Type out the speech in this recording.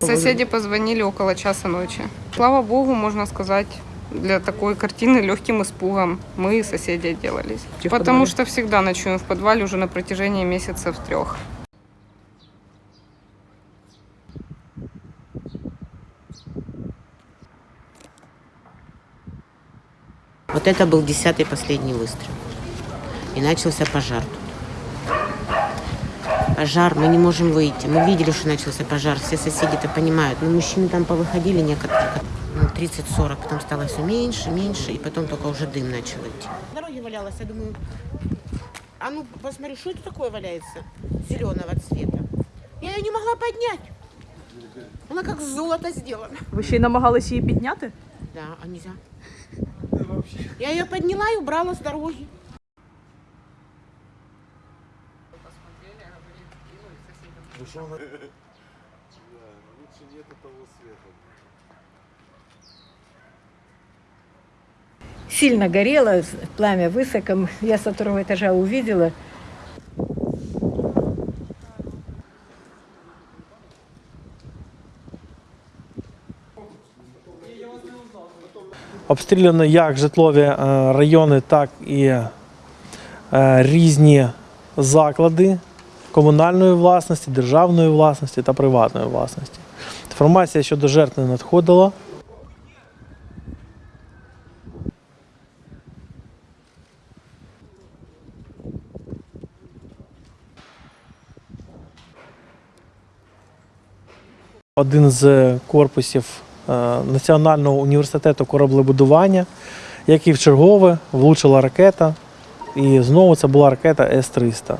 Соседи позвонили около часа ночи. Слава богу, можно сказать, для такой картины легким испугом мы и соседи отделались. В Потому подвале? что всегда ночуем в подвале уже на протяжении месяцев трех. Вот это был десятый последний выстрел. И начался пожар Пожар, мы не можем выйти. Мы видели, что начался пожар, все соседи это понимают. Но мужчины там повыходили некоторые, ну, 30-40, потом стало все меньше, меньше, и потом только уже дым начал идти. На дороге валялась, я думаю, а ну посмотри, что это такое валяется зеленого цвета. Я ее не могла поднять. Она как золото сделана. Ви ще й намагалися її підняти? Да, а нельзя. Я ее подняла и убрала с дороги. сильно горело, пламя высоко. Я со второго этажа увидела. Обстріляно як житлові е, райони, так і е, різні заклади Комунальної власності, державної власності та приватної власності. Інформація щодо жертв не надходила. Один з корпусів е, Національного університету кораблебудування, як і в чергове влучила ракета. І знову це була ракета С-300.